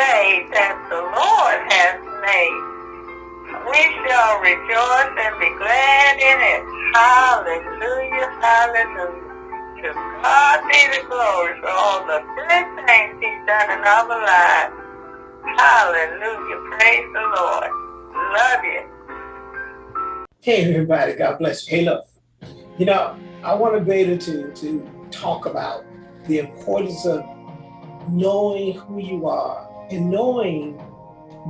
day that the Lord has made. We shall rejoice and be glad in it. Hallelujah, hallelujah. To God be the glory for all the good things he's done in our lives. Hallelujah, praise the Lord. Love you. Hey everybody, God bless you. Hey look, you know, I want to be able to, to talk about the importance of knowing who you are and knowing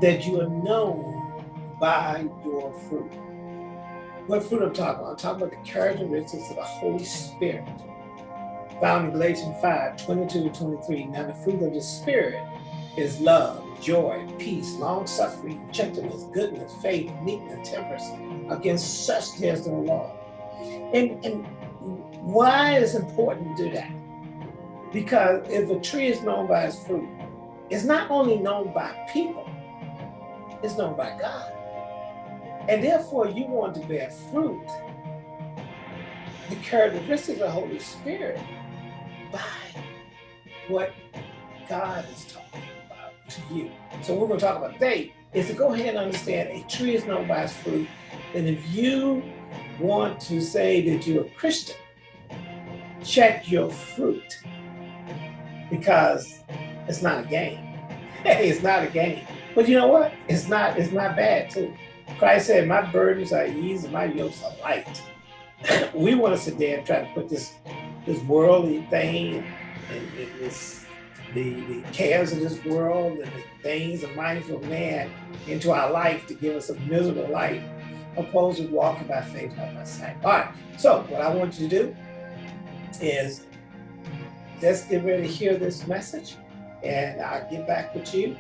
that you are known by your fruit. What fruit I'm talking about? I'm talking about the characteristics of the Holy Spirit found in Galatians 5, 22 to 23. Now the fruit of the Spirit is love, joy, peace, long-suffering, gentleness, goodness, faith, meekness, temperance. Against such there's no law. And, and why is it important to do that? Because if a tree is known by its fruit, it's not only known by people, it's known by God. And therefore you want to bear fruit, the characteristics of the Holy Spirit by what God is talking about to you. So we're going to talk about today is to go ahead and understand a tree is known by its fruit. And if you want to say that you're a Christian, check your fruit because it's not a game. It's not a game. But you know what? It's not, it's not bad too. Christ said, my burdens are easy, my yokes are light. we want to sit there and try to put this this worldly thing and, and this the, the cares of this world and the things of man into our life to give us a miserable life, opposed to walking by faith, not by sight. All right, so what I want you to do is let's get ready to hear this message and I'll get back with you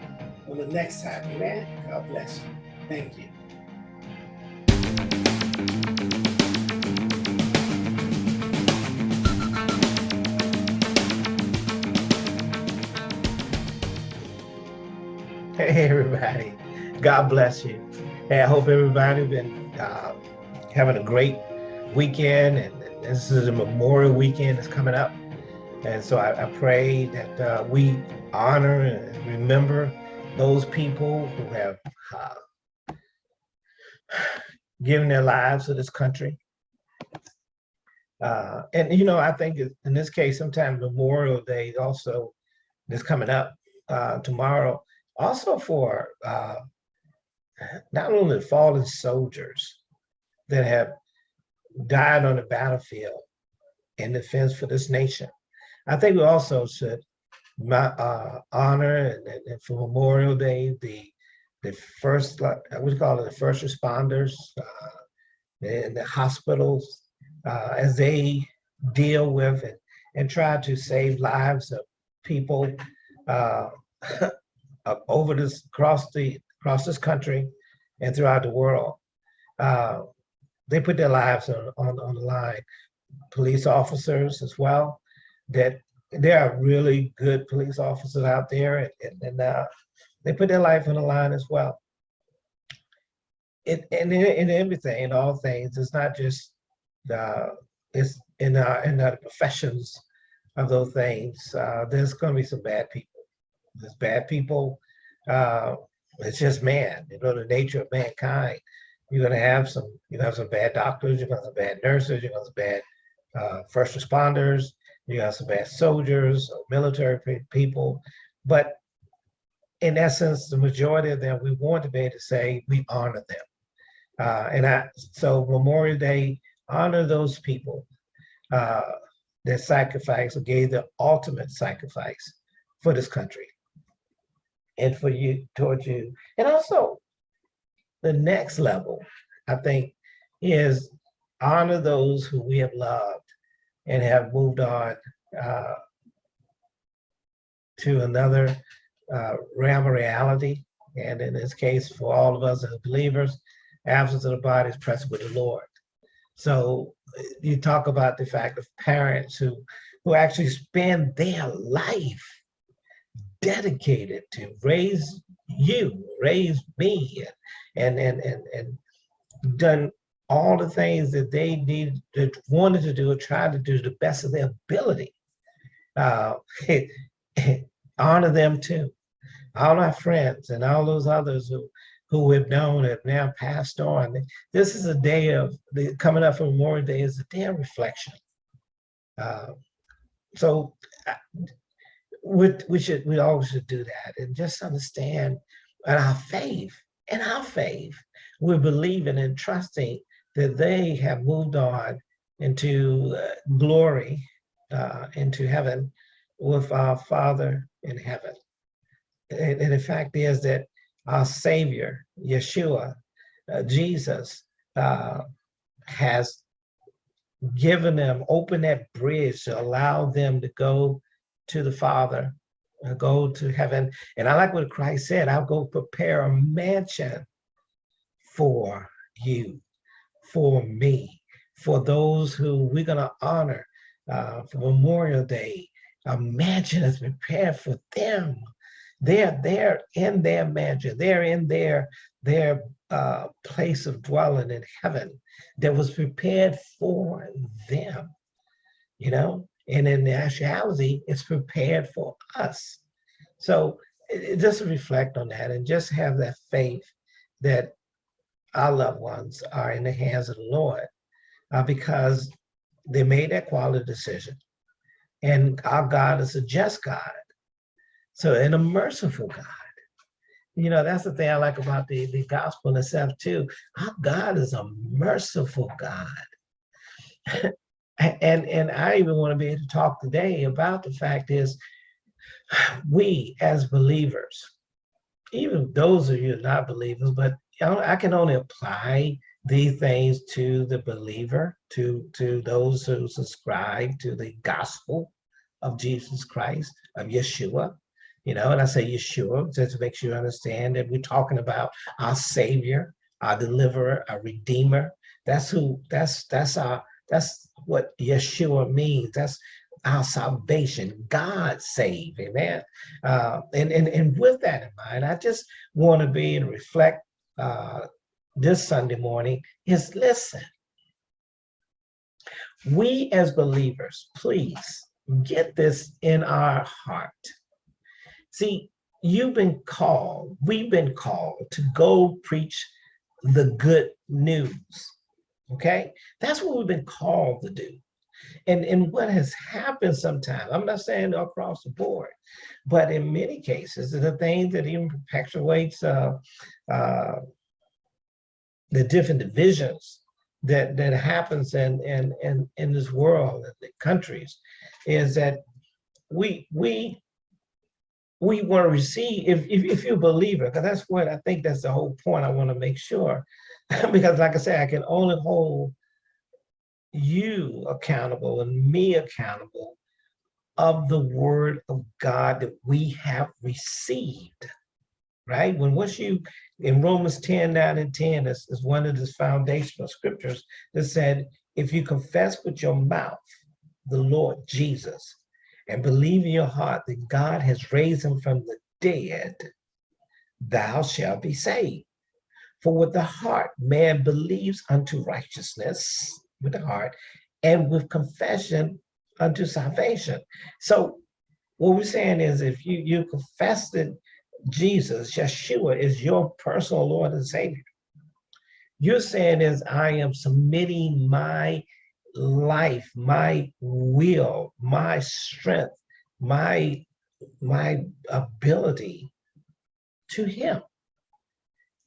on the next time. Amen. God bless you. Thank you. Hey everybody, God bless you. Hey, I hope everybody been uh, having a great weekend and this is a Memorial Weekend that's coming up. And so I, I pray that uh, we honor and remember those people who have uh, given their lives to this country. Uh, and, you know, I think in this case, sometimes Memorial Day also is coming up uh, tomorrow, also for uh, not only the fallen soldiers that have died on the battlefield in defense for this nation. I think we also should uh, honor and, and, for Memorial Day the the first what we call it the first responders uh, in the hospitals uh, as they deal with and, and try to save lives of people uh, over this across the across this country and throughout the world. Uh, they put their lives on, on, on the line. Police officers as well, that there are really good police officers out there and, and, and uh, they put their life on the line as well. It, and in, in everything, in all things, it's not just uh, it's in our in the professions of those things. Uh, there's going to be some bad people. There's bad people. Uh, it's just man. You know the nature of mankind. You're going to have some, you know, some bad doctors, you're going to have some bad nurses, you're going to have some bad uh, first responders, you have some bad soldiers, military people. But in essence, the majority of them, we want to be able to say we honor them. Uh, and I, so Memorial Day, honor those people uh, that sacrificed or gave the ultimate sacrifice for this country and for you, towards you. And also the next level, I think, is honor those who we have loved and have moved on uh, to another uh, realm of reality. And in this case, for all of us as believers, absence of the body is present with the Lord. So you talk about the fact of parents who, who actually spend their life dedicated to raise you, raise me, and and and and done all the things that they needed, that wanted to do, tried to do to the best of their ability. Uh, honor them too, all our friends and all those others who who we've known have now passed on. This is a day of the coming up for Memorial Day is a day of reflection. Uh, so uh, we, we should we always should do that and just understand our faith and our faith we're believing and trusting that they have moved on into uh, glory uh, into heaven with our father in heaven and, and the fact is that our savior yeshua uh, jesus uh, has given them open that bridge to allow them to go to the Father, uh, go to heaven. And I like what Christ said, I'll go prepare a mansion for you, for me, for those who we're gonna honor uh, for Memorial Day. Mansion is prepared for them. They're there in their mansion. They're in their, their uh, place of dwelling in heaven that was prepared for them, you know? And in actuality, it's prepared for us. So it, just reflect on that and just have that faith that our loved ones are in the hands of the Lord uh, because they made that quality decision. And our God is a just God. So, and a merciful God. You know, that's the thing I like about the, the gospel itself too. Our God is a merciful God. and and I even want to be able to talk today about the fact is we as believers, even those of you not believers, but I can only apply these things to the believer, to to those who subscribe to the gospel of Jesus Christ, of Yeshua. You know, and I say Yeshua just to make sure you understand that we're talking about our Savior, our deliverer, our redeemer. That's who that's that's our that's what Yeshua means. That's our salvation. God save, amen. Uh, and, and, and with that in mind, I just want to be and reflect uh, this Sunday morning is listen. We as believers, please get this in our heart. See, you've been called, we've been called to go preach the good news. Okay, that's what we've been called to do. And, and what has happened sometimes, I'm not saying across the board, but in many cases, the thing that even perpetuates uh, uh, the different divisions that that happens in in in, in this world, in the countries, is that we we we want to receive if if, if you're a believer, because that's what I think that's the whole point I want to make sure. Because like I say, I can only hold you accountable and me accountable of the word of God that we have received, right? When once you, in Romans 10, 9 and 10 is, is one of the foundational scriptures that said, if you confess with your mouth the Lord Jesus and believe in your heart that God has raised him from the dead, thou shalt be saved. For with the heart man believes unto righteousness, with the heart, and with confession unto salvation. So what we're saying is if you, you confess that Jesus, Yeshua, is your personal Lord and Savior, you're saying is I am submitting my life, my will, my strength, my my ability to him.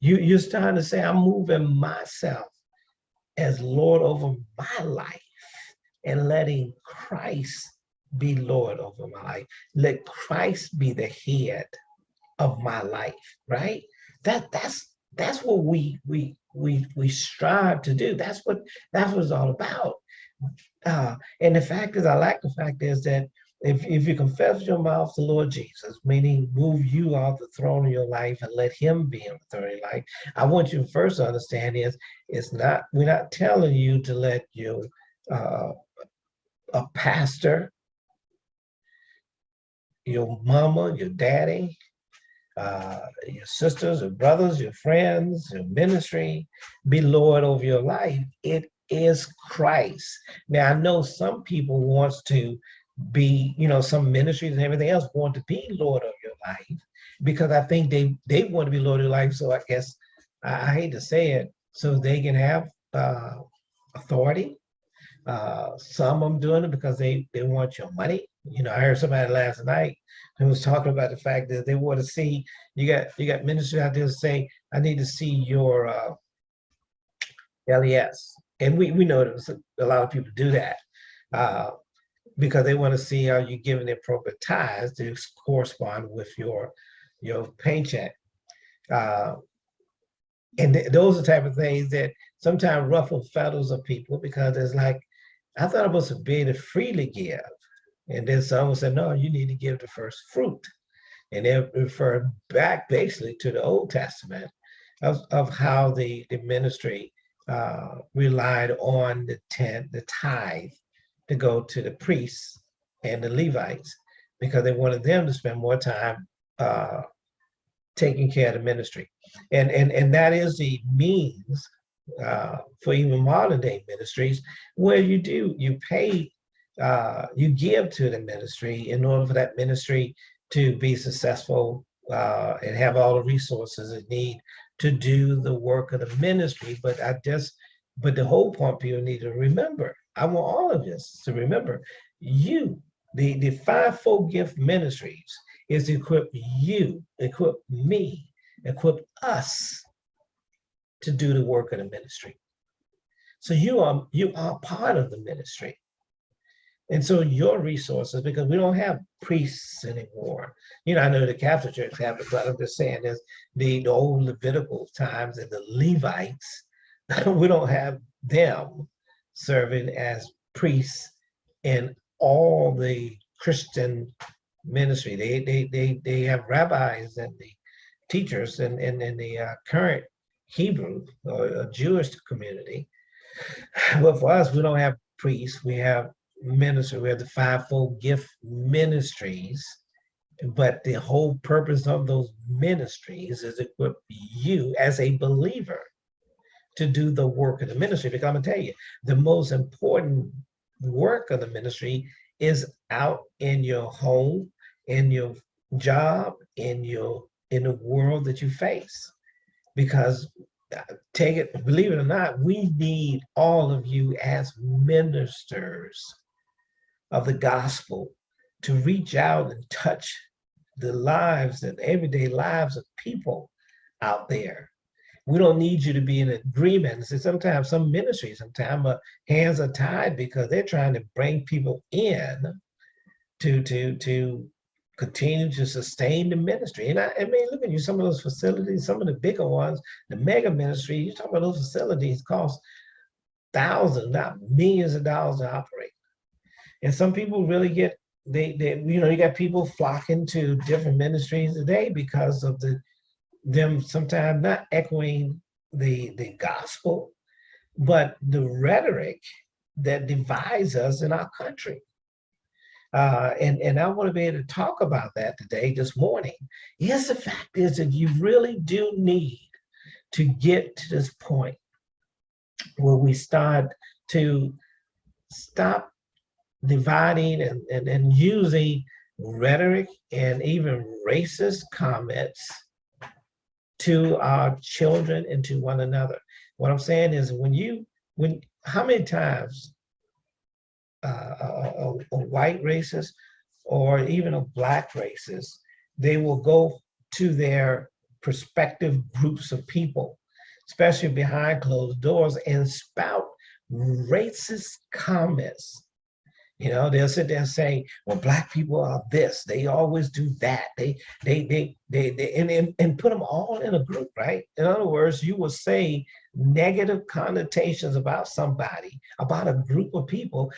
You, you're starting to say, I'm moving myself as Lord over my life and letting Christ be Lord over my life. Let Christ be the head of my life, right? That that's that's what we we we we strive to do. That's what that's what it's all about. Uh, and the fact is, I like the fact is that if, if you confess your mouth the Lord Jesus, meaning move you off the throne of your life and let him be in the throne of your life, I want you first to understand is it's not, we're not telling you to let you, uh, a pastor, your mama, your daddy, uh, your sisters your brothers, your friends, your ministry, be Lord over your life. It is Christ. Now I know some people wants to be, you know, some ministries and everything else want to be Lord of your life. because I think they, they want to be Lord of your life. So I guess, I, I hate to say it, so they can have uh, authority. Uh, some of them doing it because they, they want your money. You know, I heard somebody last night who was talking about the fact that they want to see, you got, you got ministers out there to say, I need to see your uh, LES. And we, we know that a, a lot of people do that. Uh, because they want to see how you're giving the appropriate ties to correspond with your your paycheck. Uh, and th those are the type of things that sometimes ruffle feathers of people because it's like, I thought I was to be to freely give. And then someone said, no, you need to give the first fruit. And they refer back basically to the Old Testament of, of how the, the ministry uh, relied on the tent, the tithe, to go to the priests and the Levites because they wanted them to spend more time uh, taking care of the ministry. And, and, and that is the means uh, for even modern day ministries where you do, you pay, uh, you give to the ministry in order for that ministry to be successful uh, and have all the resources it need to do the work of the ministry. But I just, but the whole point people need to remember I want all of us to remember you, the, the fivefold gift ministries is to equip you, equip me, equip us to do the work of the ministry. So you are you are part of the ministry. And so your resources, because we don't have priests anymore. You know, I know the Catholic Church have it, but I'm just saying there's the, the old Levitical times and the Levites, we don't have them serving as priests in all the Christian ministry. They they they they have rabbis and the teachers in in, in the uh, current Hebrew or uh, Jewish community. But for us, we don't have priests. We have ministers. We have the fivefold gift ministries. But the whole purpose of those ministries is equip you as a believer to do the work of the ministry. Because I'm gonna tell you, the most important work of the ministry is out in your home, in your job, in your in the world that you face. Because uh, take it, believe it or not, we need all of you as ministers of the gospel to reach out and touch the lives and everyday lives of people out there we don't need you to be in agreement. So sometimes some ministries, sometimes uh, hands are tied because they're trying to bring people in to to to continue to sustain the ministry. And I, I mean, look at you, some of those facilities, some of the bigger ones, the mega ministry, you talk about those facilities cost thousands, not millions of dollars to operate. And some people really get, they, they, you know, you got people flocking to different ministries today because of the them sometimes not echoing the, the gospel, but the rhetoric that divides us in our country. Uh, and, and I want to be able to talk about that today, this morning. Yes, the fact is that you really do need to get to this point where we start to stop dividing and, and, and using rhetoric and even racist comments to our children and to one another. What I'm saying is when you, when, how many times uh, a, a, a white racist or even a black racist, they will go to their prospective groups of people, especially behind closed doors and spout racist comments you know, they'll sit there and say, well, black people are this, they always do that. They, they, they, they, they and, and, and put them all in a group, right? In other words, you will say negative connotations about somebody, about a group of people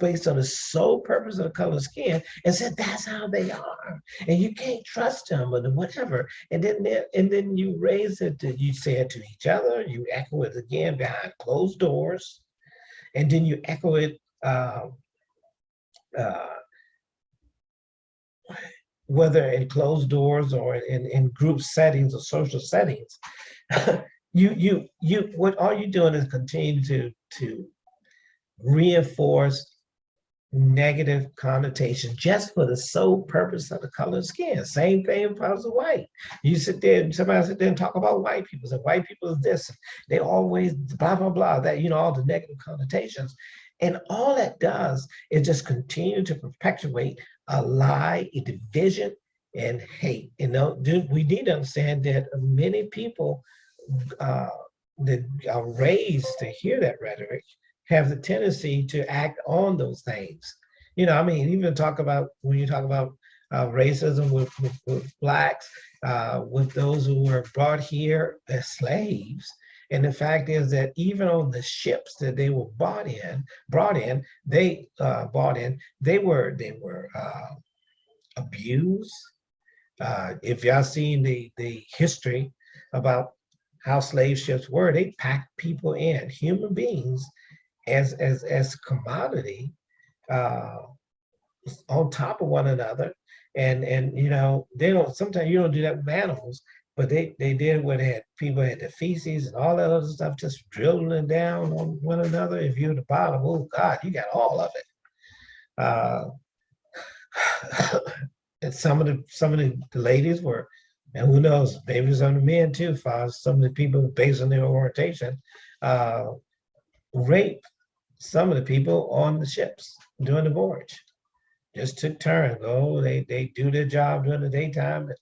based on the sole purpose of the color of skin and said, that's how they are. And you can't trust them or whatever. And then, and then you raise it, to, you say it to each other, you echo it again behind closed doors. And then you echo it uh, uh, whether in closed doors or in, in group settings or social settings, you you you what all you're doing is continue to to reinforce negative connotation just for the sole purpose of the color of skin. Same thing applies to white. You sit there and somebody sit there and talk about white people. Say white people is this. They always blah blah blah. That you know all the negative connotations, and all that does is just continue to perpetuate a lie, a division, and hate. You know, we need to understand that many people uh, that are raised to hear that rhetoric have the tendency to act on those things. You know, I mean, even talk about when you talk about uh, racism with, with, with blacks, uh, with those who were brought here as slaves. And the fact is that even on the ships that they were bought in, brought in, they uh, bought in, they were they were uh, abused. Uh, if y'all seen the the history about how slave ships were, they packed people in, human beings, as as as commodity uh, on top of one another. And and you know they don't. Sometimes you don't do that with animals, but they they did when they had people had the feces and all that other stuff just drilling down on one another. If you're the bottom, oh God, you got all of it. Uh, and some of the some of the, ladies were, and who knows, maybe some of the men too, far some of the people based on their orientation, uh, rape some of the people on the ships during the voyage. Just took turns. Oh, they, they do their job during the daytime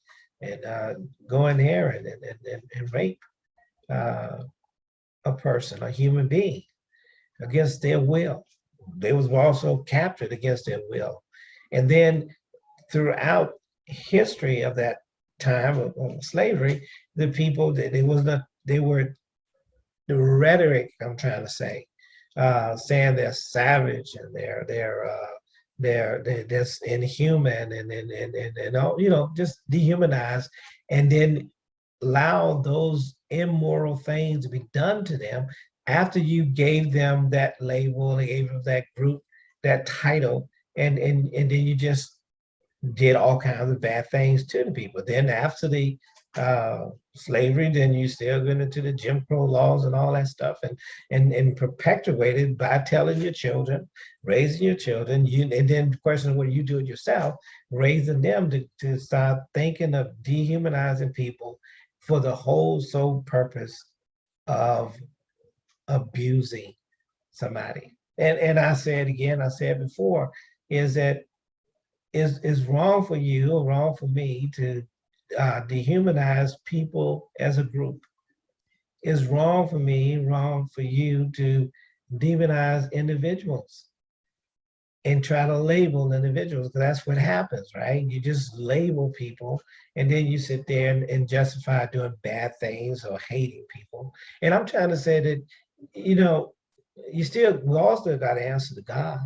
and uh, go in there and, and, and, and rape uh, a person, a human being, against their will. They was also captured against their will. And then throughout history of that time of, of slavery, the people that they was not, they were the rhetoric I'm trying to say uh, saying they're savage and they're they're uh, they're they're just inhuman and and and and, and all, you know just dehumanized, and then allow those immoral things to be done to them after you gave them that label, they gave them that group, that title, and and and then you just did all kinds of bad things to the people. Then after the uh, slavery, then you still get into the Jim Crow laws and all that stuff, and and and perpetuated by telling your children, raising your children, you and then the question of what you do it yourself, raising them to, to start thinking of dehumanizing people for the whole sole purpose of abusing somebody. And and I said again, I said before, is that is is wrong for you or wrong for me to uh, dehumanize people as a group. It's wrong for me, wrong for you to demonize individuals and try to label individuals because that's what happens, right? You just label people and then you sit there and, and justify doing bad things or hating people. And I'm trying to say that, you know, you still, we all still got to answer to God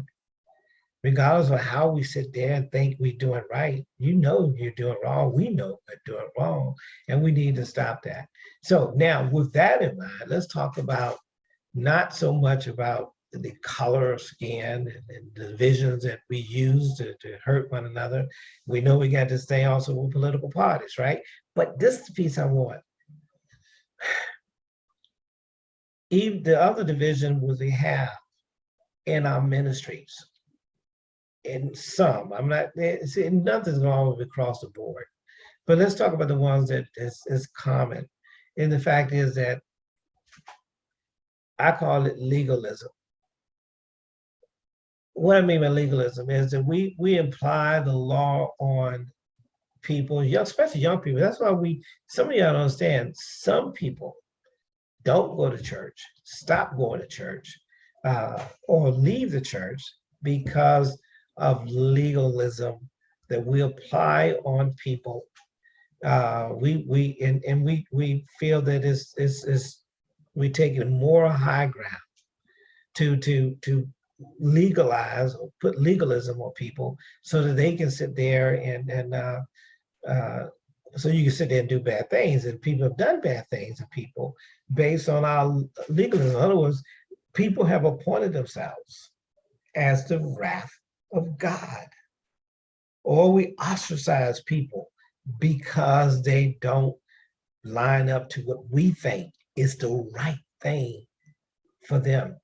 regardless of how we sit there and think we're doing right, you know you're doing wrong. We know we're doing wrong, and we need to stop that. So now, with that in mind, let's talk about not so much about the color of skin and the divisions that we use to, to hurt one another. We know we got to stay also with political parties, right? But this piece I want. Even the other division was we have in our ministries in some. I'm not see nothing's wrong with across the board. But let's talk about the ones that is, is common. And the fact is that I call it legalism. What I mean by legalism is that we we imply the law on people, especially young people. That's why we some of y'all don't understand. Some people don't go to church, stop going to church, uh, or leave the church because of legalism that we apply on people. Uh, we we and, and we we feel that it's, it's, it's we take a more high ground to to to legalize or put legalism on people so that they can sit there and and uh, uh, so you can sit there and do bad things and people have done bad things to people based on our legalism. In other words, people have appointed themselves as the wrath of God. Or we ostracize people because they don't line up to what we think is the right thing for them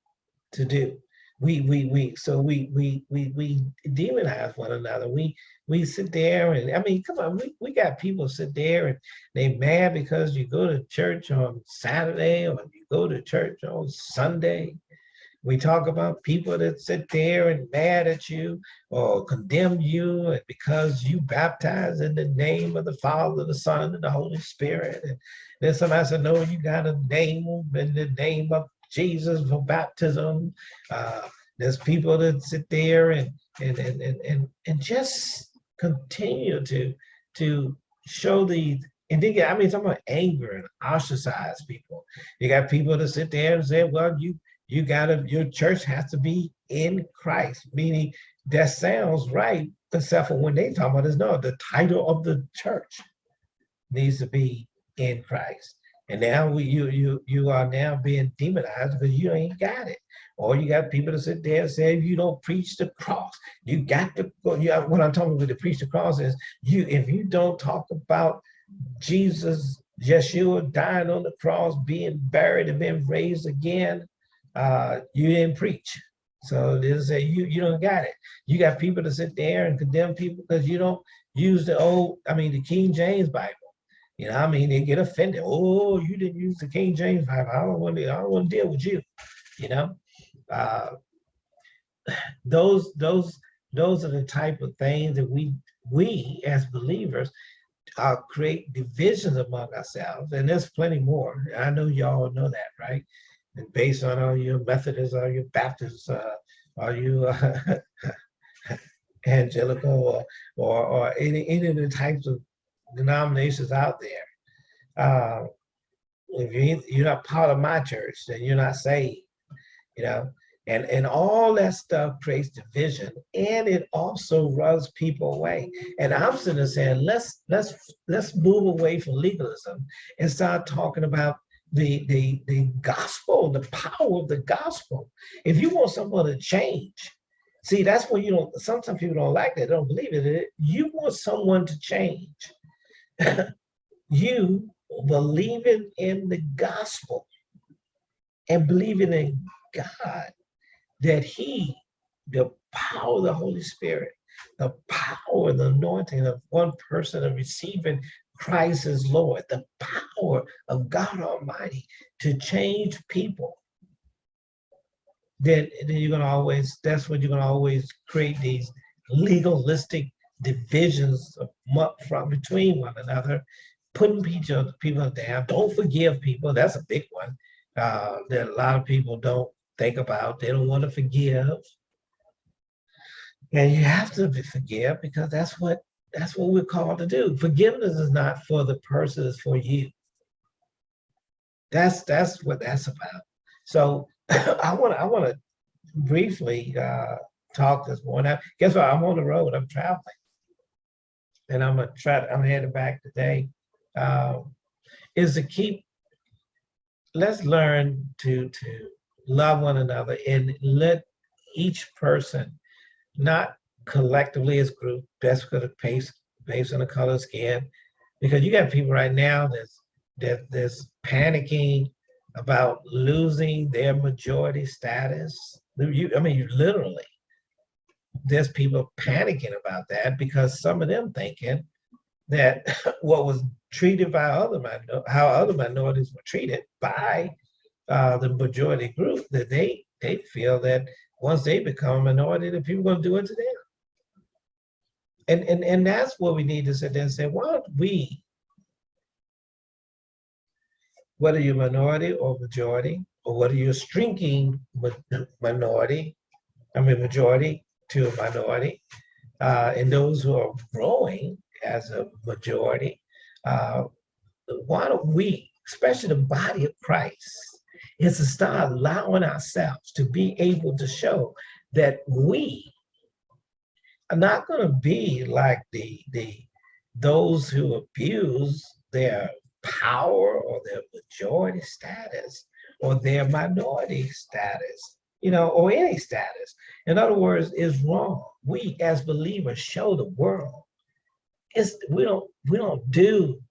to do. we we we so we we we we demonize one another. We we sit there and I mean, come on, we, we got people sit there and they mad because you go to church on Saturday or you go to church on Sunday. We talk about people that sit there and mad at you or condemn you because you baptize in the name of the Father, the Son, and the Holy Spirit. And then somebody said, no, you got to name in the name of Jesus for baptism. Uh, there's people that sit there and and and and and, and just continue to to show the and then I mean, talking about anger and ostracize people. You got people that sit there and say, well, you you gotta your church has to be in Christ, meaning that sounds right, except for when they talk about this. No, the title of the church needs to be in Christ. And now we, you you you are now being demonized because you ain't got it. Or you got people to sit there and say, if you don't preach the cross, you got to go. You have, what I'm talking about the preach the cross is you if you don't talk about Jesus, Yeshua dying on the cross, being buried and being raised again, uh, you didn't preach. So there's a you you don't got it. You got people to sit there and condemn people because you don't use the old, I mean the King James Bible. You know, I mean, they get offended. Oh, you didn't use the King James Bible. I don't want to. I don't want to deal with you. You know, uh, those those those are the type of things that we we as believers uh, create divisions among ourselves, and there's plenty more. I know y'all know that, right? And based on all your Methodists are you Baptists, uh, are you uh, evangelical or, or, or any any of the types of denominations out there. Uh, if you, you're not part of my church, then you're not saved, you know? And, and all that stuff creates division and it also runs people away. And I'm sitting there saying, let's, let's, let's move away from legalism and start talking about the, the, the gospel, the power of the gospel. If you want someone to change, see, that's when you don't, sometimes people don't like that, they don't believe it. You want someone to change you believing in the gospel and believing in God that he, the power of the Holy Spirit, the power, the anointing of one person of receiving Christ as Lord, the power of God Almighty to change people, then, then you're gonna always, that's what you're gonna always create these legalistic divisions from between one another, putting people, people down. Don't forgive people. That's a big one uh, that a lot of people don't think about. They don't want to forgive. And you have to forgive because that's what that's what we're called to do. Forgiveness is not for the person, it's for you. That's that's what that's about. So I want I want to briefly uh, talk this morning. Guess what? I'm on the road. I'm traveling and I'm gonna try. I'm headed back today. Uh, is to keep. Let's learn to to love one another and let each person, not collectively as group, best pace based on the color of skin, because you got people right now that's that that's panicking about losing their majority status. You, I mean, you literally there's people panicking about that because some of them thinking that what was treated by other how other minorities were treated by uh, the majority group that they they feel that once they become a minority, that people are going to do it to them. And, and, and that's what we need to sit there and say, why don't we, whether you're minority or majority, or whether you're shrinking minority, I mean majority, to a minority, uh, and those who are growing as a majority, uh, why don't we, especially the body of Christ, is to start allowing ourselves to be able to show that we are not going to be like the the those who abuse their power or their majority status or their minority status you know, or any status. In other words, is wrong. We as believers show the world. It's we don't we don't do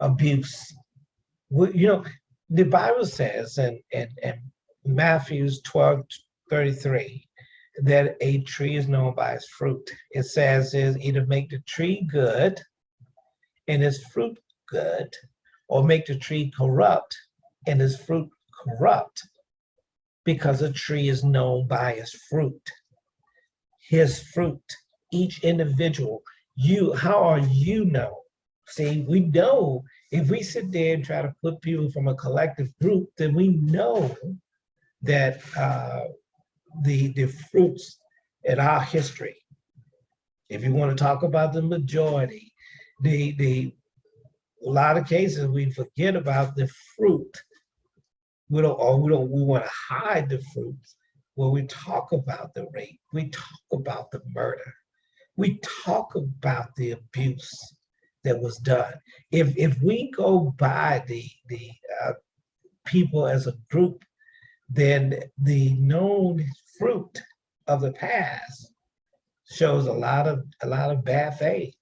abuse. We, you know, the Bible says in, in, in Matthew's 12, 33, that a tree is known by its fruit. It says is either make the tree good and its fruit good, or make the tree corrupt and its fruit corrupt, because a tree is known by its fruit. His fruit, each individual, you, how are you known? See, we know if we sit there and try to put people from a collective group, then we know that uh, the, the fruits in our history, if you want to talk about the majority, the, the, a lot of cases we forget about the fruit. We don't, or we don't, we want to hide the fruits. When we talk about the rape, we talk about the murder, we talk about the abuse that was done. If if we go by the the uh, people as a group, then the known fruit of the past shows a lot of a lot of bad things,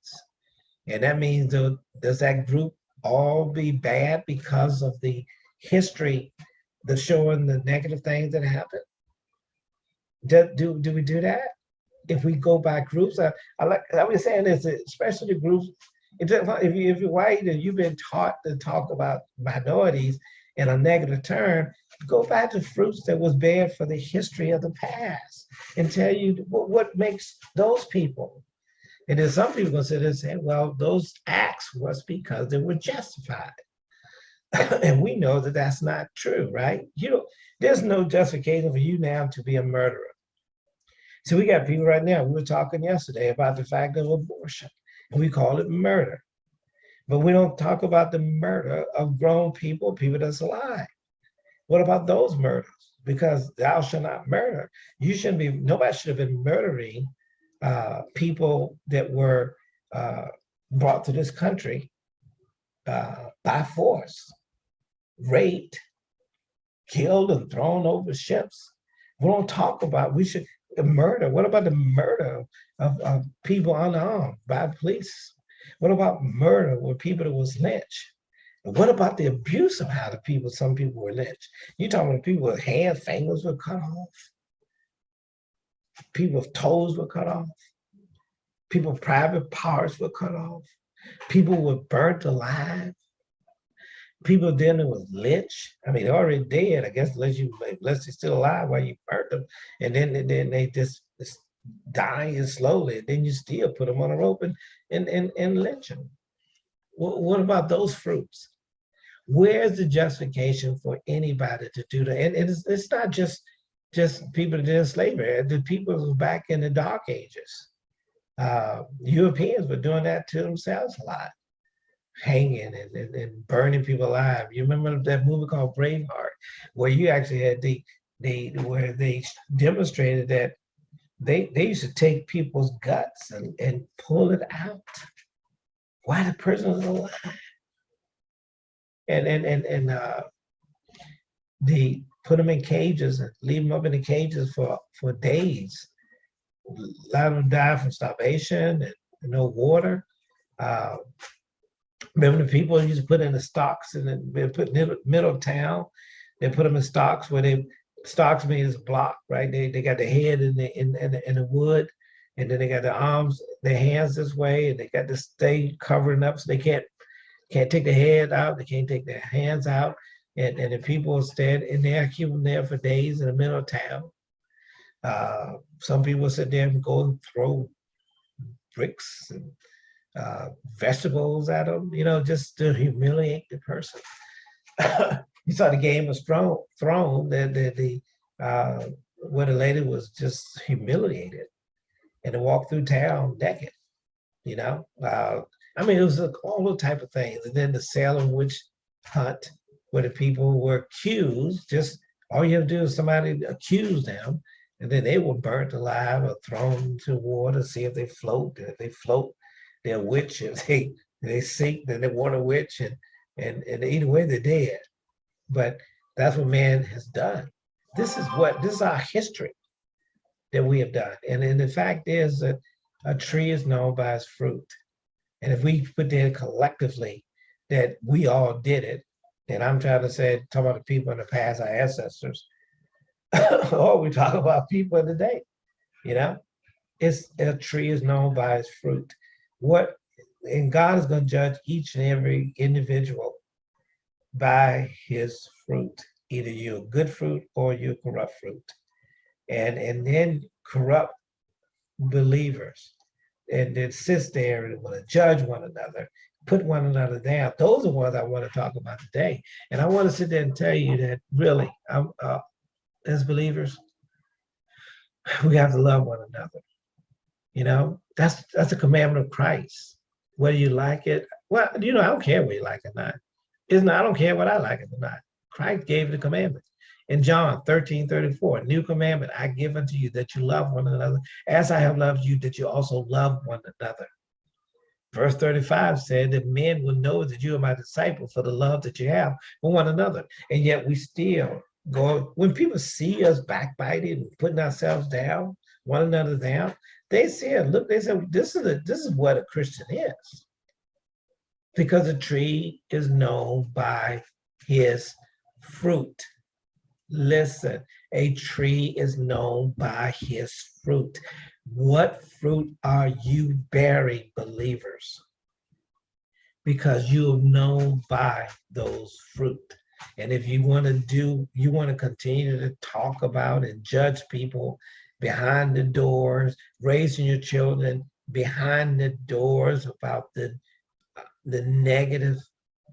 and that means does that group all be bad because of the history the showing the negative things that happened? Do, do, do we do that? If we go by groups, I, I like I was saying this, especially groups if, if, you, if you're white and you've been taught to talk about minorities in a negative term, go back to fruits that was bad for the history of the past and tell you what, what makes those people. And then some people gonna sit and say, well, those acts was because they were justified. and we know that that's not true, right? You know, there's no justification for you now to be a murderer. So we got people right now, we were talking yesterday about the fact of abortion and we call it murder. But we don't talk about the murder of grown people, people that's alive. What about those murders? Because thou shalt not murder. You shouldn't be, nobody should have been murdering uh, people that were uh, brought to this country uh, by force, raped, killed and thrown over ships. We don't talk about, we should, murder, what about the murder of, of people unarmed by police? What about murder with people that was lynched? What about the abuse of how the people, some people were lynched? You're talking about people with hands, fingers were cut off. People with toes were cut off. People private parts were cut off. People were burnt alive people dealing with lynch. I mean, they're already dead. I guess unless you unless they're still alive while you burnt them, and then then they just, just dying slowly. Then you still put them on a rope and and and, and lynch them. What about those fruits? Where's the justification for anybody to do that? And, it's, it's not just just people that did slavery. The people back in the dark ages. Uh, Europeans were doing that to themselves a lot hanging and, and, and, burning people alive. You remember that movie called Braveheart, where you actually had the the where they demonstrated that they they used to take people's guts and, and pull it out while the person was alive. And and and and uh they put them in cages and leave them up in the cages for for days. A lot of them die from starvation and no water. Uh, Remember the people used to put in the stocks and they put middle, middle town. They put them in stocks where they stocks means block, right? They they got the head in the in, in the in the wood, and then they got the arms, their hands this way, and they got to stay covering up so they can't can't take the head out, they can't take their hands out. And, and the people stand in there, keep them there for days in the middle of town. Uh, some people sit there and go and throw bricks and uh, vegetables at them, you know, just to humiliate the person. you saw the Game of Thrones, thrown the, the, the uh, where the lady was just humiliated and to walk through town naked, you know? Uh, I mean, it was all the type of things. And then the Salem witch hunt where the people were accused, just all you have to do is somebody accuse them and then they were burnt alive or thrown into water, see if they float. And if they float, they're witch. If they they sink, then they want a witch, and and and either way they're dead. But that's what man has done. This is what this is our history that we have done. And, and the fact is that a tree is known by its fruit. And if we put that collectively that we all did it, then I'm trying to say, talk about the people in the past, our ancestors, or we talk about people in the day. You know, it's a tree is known by its fruit. What and God is going to judge each and every individual by his fruit. Either you're good fruit or you're corrupt fruit. And and then corrupt believers and then sits there and want to judge one another, put one another down. Those are ones I want to talk about today. And I want to sit there and tell you that really, I'm, uh, as believers, we have to love one another. You know, that's that's a commandment of Christ. Whether you like it, well, you know, I don't care whether you like it or not. Isn't I don't care what I like it or not. Christ gave the commandment. In John 13, 34, new commandment I give unto you that you love one another as I have loved you, that you also love one another. Verse 35 said that men will know that you are my disciple for the love that you have for one another. And yet we still go, when people see us backbiting, and putting ourselves down, one another down, they said, look, they said, this is a, this is what a Christian is. Because a tree is known by his fruit. Listen, a tree is known by his fruit. What fruit are you bearing, believers? Because you are known by those fruit. And if you want to do, you want to continue to talk about and judge people behind the doors, raising your children behind the doors about the, the negative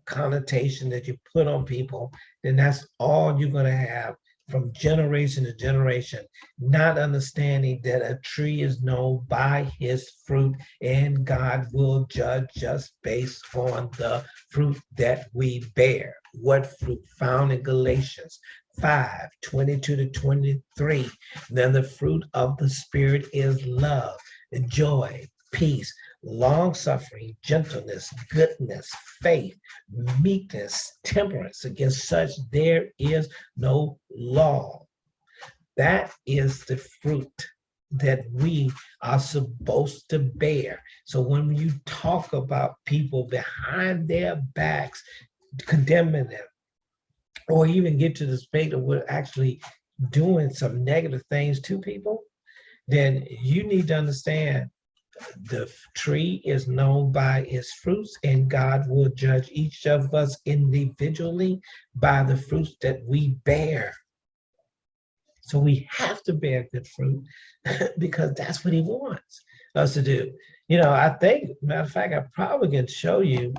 connotation that you put on people, then that's all you're going to have from generation to generation, not understanding that a tree is known by his fruit and God will judge us based on the fruit that we bear. What fruit found in Galatians 5, 22 to 23. Then the fruit of the Spirit is love, joy, peace, long suffering, gentleness, goodness, faith, meekness, temperance. Against such there is no law. That is the fruit that we are supposed to bear. So when you talk about people behind their backs, condemning them, or even get to the state of we're actually doing some negative things to people, then you need to understand the tree is known by its fruits and God will judge each of us individually by the fruits that we bear. So we have to bear good fruit because that's what he wants us to do. You know, I think, matter of fact, I probably can show you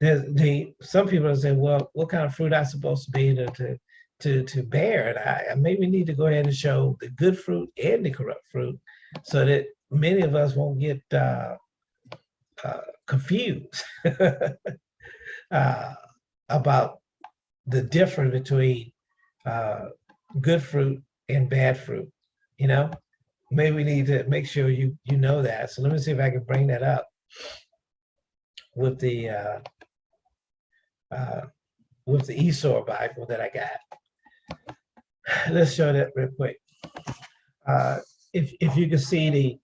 the, the some people are saying, well, what kind of fruit I supposed to be to, to, to, to bear? And I, I maybe need to go ahead and show the good fruit and the corrupt fruit so that many of us won't get uh, uh, confused uh, about the difference between uh, good fruit and bad fruit. You know, maybe we need to make sure you you know that. So let me see if I can bring that up with the uh, uh, with the ESV Bible that I got. Let's show that real quick. Uh, if if you can see the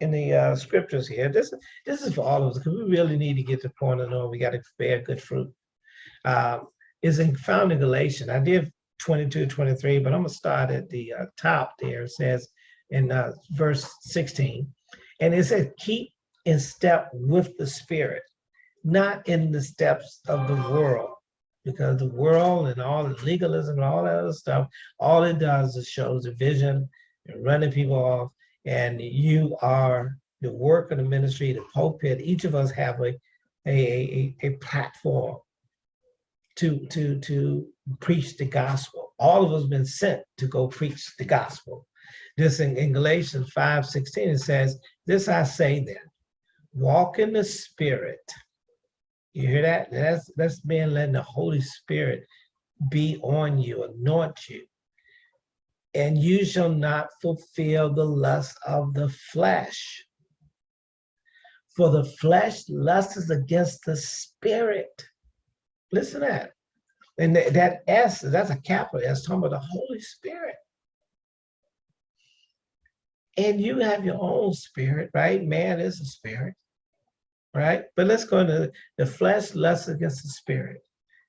in the uh, scriptures here. This this is for all of us because we really need to get to the point of knowing we got to bear good fruit. Um, is in found in Galatians. I did 22, 23, but I'm gonna start at the uh, top there. It says in uh, verse 16, and it says, keep in step with the spirit, not in the steps of the world. Because the world and all the legalism and all that other stuff, all it does is shows division and running people off and you are the work of the ministry, the pulpit, each of us have a, a, a, a platform to, to, to preach the gospel. All of us been sent to go preach the gospel. This in, in Galatians 5, 16, it says, this I say then, walk in the spirit. You hear that? That's, that's being letting the Holy Spirit be on you, anoint you and you shall not fulfill the lust of the flesh. For the flesh lusts against the spirit. Listen to that. And that S, that's a capital S, talking about the Holy Spirit. And you have your own spirit, right? Man is a spirit, right? But let's go into the flesh lusts against the spirit.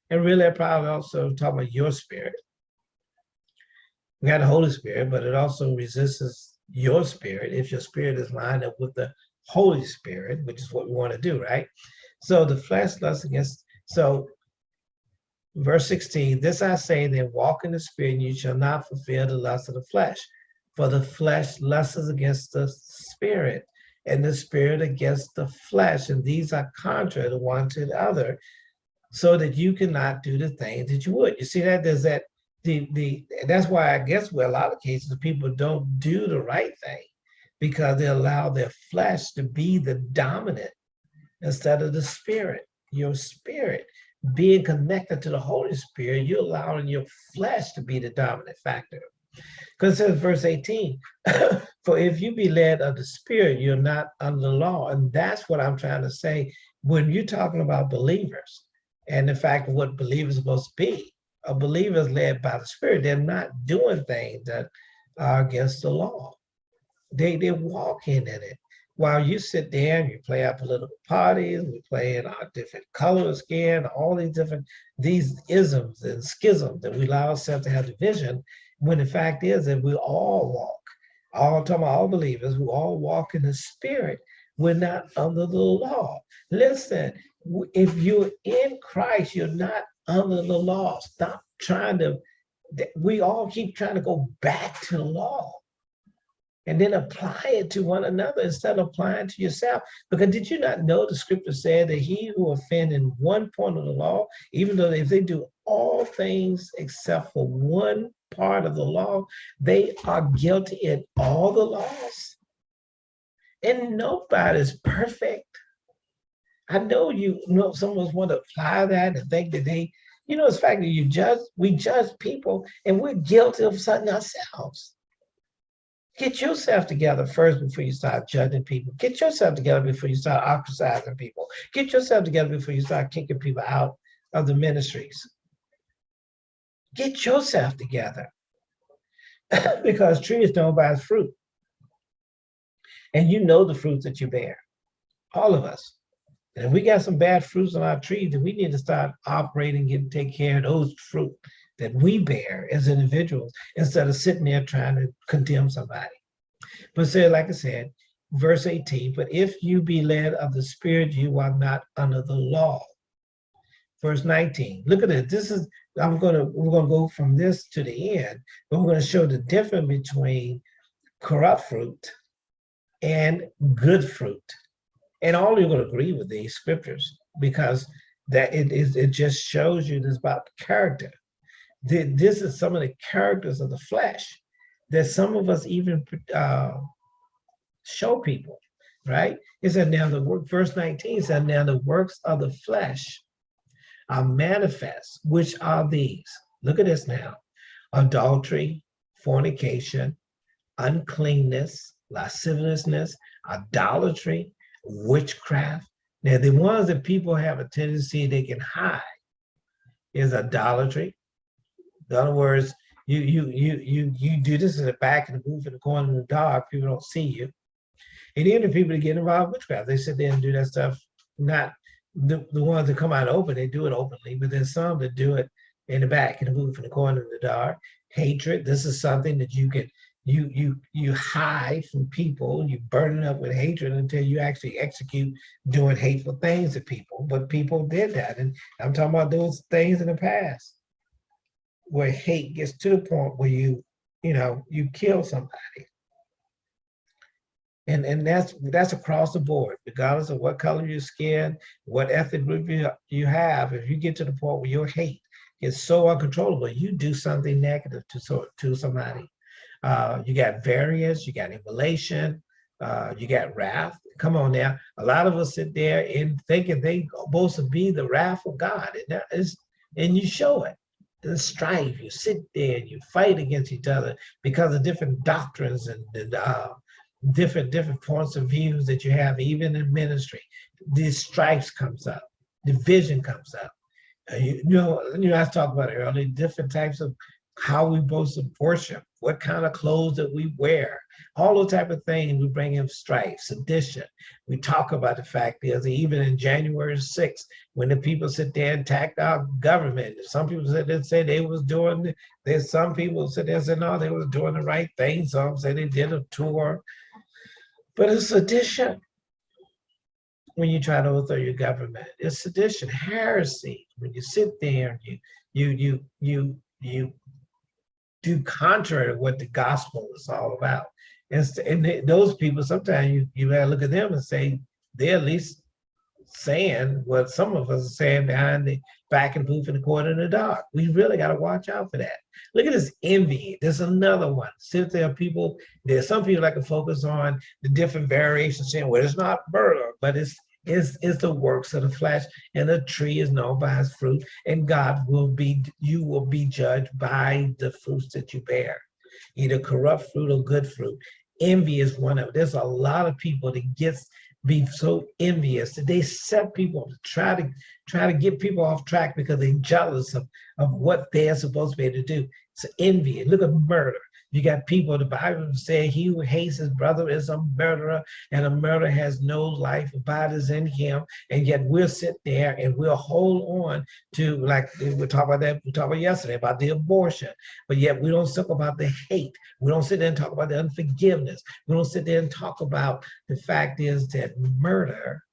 And really, I probably also talking about your spirit we got the Holy Spirit, but it also resists your spirit, if your spirit is lined up with the Holy Spirit, which is what we want to do, right? So the flesh lusts against, so verse 16, this I say, then walk in the spirit, and you shall not fulfill the lust of the flesh. For the flesh lusts against the spirit, and the spirit against the flesh. And these are contrary to one to the other, so that you cannot do the things that you would. You see that there's that the the that's why I guess where a lot of cases people don't do the right thing because they allow their flesh to be the dominant instead of the spirit. Your spirit being connected to the Holy Spirit, you're allowing your flesh to be the dominant factor. Because it says verse 18, for if you be led of the spirit, you're not under the law. And that's what I'm trying to say when you're talking about believers and the fact of what believers supposed to be. A believer is led by the spirit. They're not doing things that are against the law. They, they're walking in it while you sit there and you play our political parties, we play in our different colors again, all these different, these isms and schisms that we allow ourselves to have division, when the fact is that we all walk, all talking about all believers who all walk in the spirit, we're not under the law. Listen, if you're in Christ, you're not under the law. Stop trying to, we all keep trying to go back to the law and then apply it to one another instead of applying to yourself. Because did you not know the scripture said that he who offend in one point of the law, even though if they do all things except for one part of the law, they are guilty in all the laws. And nobody's perfect. I know you, you know some of us want to apply that and think that they, you know, it's fact that you judge, we judge people and we're guilty of something ourselves. Get yourself together first before you start judging people. Get yourself together before you start ostracizing people. Get yourself together before you start kicking people out of the ministries. Get yourself together. because trees don't bear fruit. And you know the fruits that you bear. All of us. And if we got some bad fruits on our trees, then we need to start operating and take care of those fruit that we bear as individuals instead of sitting there trying to condemn somebody. But say, like I said, verse 18, but if you be led of the spirit, you are not under the law. Verse 19, look at it. This is, I'm gonna, we're gonna go from this to the end, but we're gonna show the difference between corrupt fruit and good fruit. And all you're gonna agree with these scriptures because that it is, it just shows you this about character this is some of the characters of the flesh that some of us even uh, show people, right? It said now the work, verse 19 said, now the works of the flesh are manifest, which are these. Look at this now. Adultery, fornication, uncleanness, lasciviousness, idolatry, witchcraft. Now the ones that people have a tendency they can hide is idolatry, in other words, you you you you you do this in the back and move in the corner in the dark, people don't see you. And even the people that get involved with witchcraft, they sit there and do that stuff, not the, the ones that come out open, they do it openly, but there's some that do it in the back and the move in the corner in the dark. Hatred, this is something that you can you you you hide from people, you burn it up with hatred until you actually execute doing hateful things to people. But people did that. And I'm talking about those things in the past where hate gets to the point where you, you know, you kill somebody. And, and that's that's across the board, regardless of what color your skin, what ethnic group you, you have. If you get to the point where your hate is so uncontrollable, you do something negative to so, to somebody. Uh, you got variance, you got emulation, uh, you got wrath. Come on now. A lot of us sit there and thinking they supposed to be the wrath of God, and and you show it the strife. You sit there and you fight against each other because of different doctrines and, and uh, different different points of views that you have, even in ministry. These strifes comes up, division comes up. Uh, you, you, know, you know, I talked about it earlier, different types of how we supposed to worship, what kind of clothes that we wear, all those type of things. We bring in strife, sedition. We talk about the fact is even in January 6th, when the people sit there and attacked our government, some people said they say they was doing. There's some people said they said no, they was doing the right thing. Some say they did a tour, but it's sedition when you try to overthrow your government. It's sedition, heresy. When you sit there and you you you you you do contrary to what the gospel is all about. And, and those people, sometimes you, you gotta look at them and say, they're at least saying what some of us are saying behind the back and poof in the corner in the dark. We really got to watch out for that. Look at this envy. There's another one. Since there are people, there's some people that can focus on the different variations, saying, well, it's not murder, but it's is is the works of the flesh and the tree is known by its fruit and god will be you will be judged by the fruits that you bear either corrupt fruit or good fruit envy is one of there's a lot of people that gets be so envious that they set people to try to try to get people off track because they're jealous of, of what they're supposed to be able to do. It's envy. Look at murder. You got people, the Bible says, he who hates his brother is a murderer, and a murderer has no life abides in him. And yet we'll sit there and we'll hold on to, like we talked about that, we talked about yesterday, about the abortion. But yet we don't talk about the hate. We don't sit there and talk about the unforgiveness. We don't sit there and talk about the fact is that murder,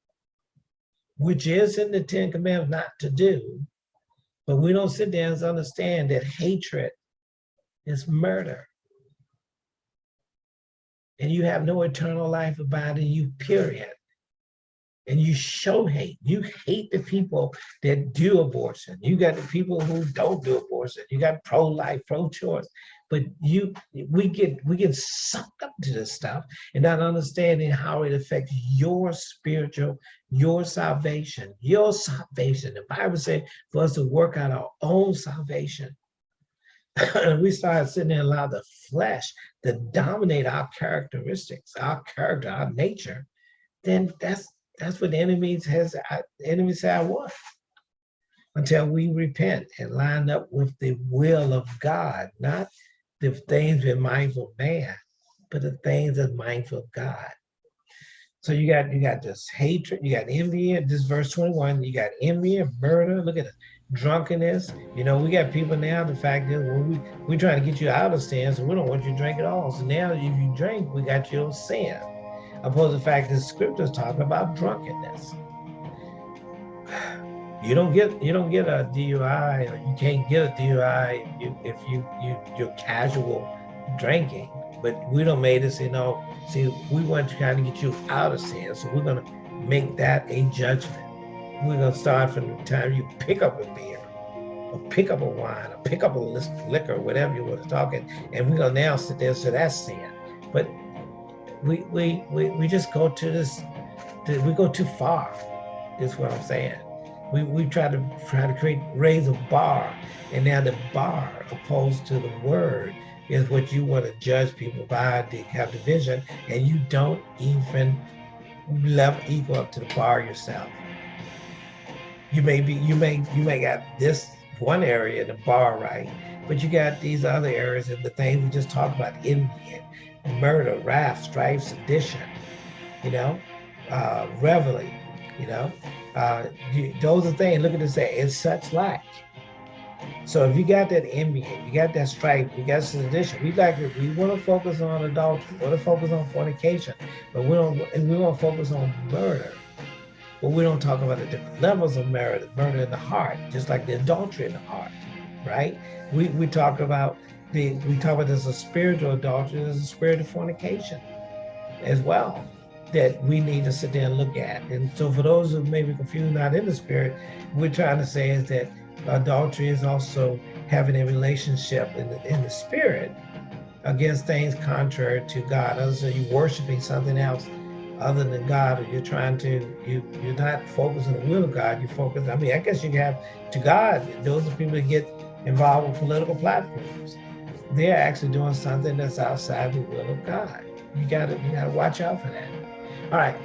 which is in the Ten Commandments not to do, but we don't sit there and understand that hatred is murder and you have no eternal life abiding you, period. And you show hate. You hate the people that do abortion. You got the people who don't do abortion. You got pro-life, pro-choice. But you, we get we get sucked up to this stuff and not understanding how it affects your spiritual, your salvation, your salvation. The Bible says for us to work out our own salvation we started sitting there and allow the flesh to dominate our characteristics, our character, our nature, then that's that's what the enemy has uh, the enemy say I. Until we repent and line up with the will of God, not the things we're mindful of man, but the things that mindful of God. So you got you got this hatred, you got envy, this verse 21, you got envy and murder. Look at it drunkenness. You know, we got people now, the fact is when we, we trying to get you out of sin, so we don't want you to drink at all. So now if you drink, we got your sin. Opposed to the fact that scriptures talking about drunkenness. You don't get you don't get a DUI or you can't get a DUI if you you, you you're casual drinking. But we don't made us, you know, see, we want to kind of get you out of sin. So we're gonna make that a judgment we're gonna start from the time you pick up a beer, or pick up a wine, or pick up a liquor, whatever you want to talk, and, and we're gonna now sit there, so that's sin. But we we we, we just go to this, we go too far, is what I'm saying. We, we try to try to create raise a bar, and now the bar opposed to the word is what you want to judge people by to have division, and you don't even level equal up to the bar yourself you may be you may you may got this one area the bar right? But you got these other areas and the things we just talked about envy murder wrath strife sedition you know uh reveling you know? Uh you, those are things look at this say it's such like. So if you got that envy you got that strife you got sedition we like it, we want to focus on adultery we want to focus on fornication but we don't and we want to focus on murder but we don't talk about the different levels of murder, murder in the heart, just like the adultery in the heart, right? We, we talk about the, we talk about there's a spiritual adultery, there's a spiritual fornication as well that we need to sit there and look at. And so for those who may be confused, not in the spirit, we're trying to say is that adultery is also having a relationship in the, in the spirit against things contrary to God. Other than you worshiping something else other than God, or you're trying to, you, you're not focusing on the will of God, you focus, I mean, I guess you have to God, those are people that get involved with political platforms. They're actually doing something that's outside the will of God. You gotta, you gotta watch out for that. All right,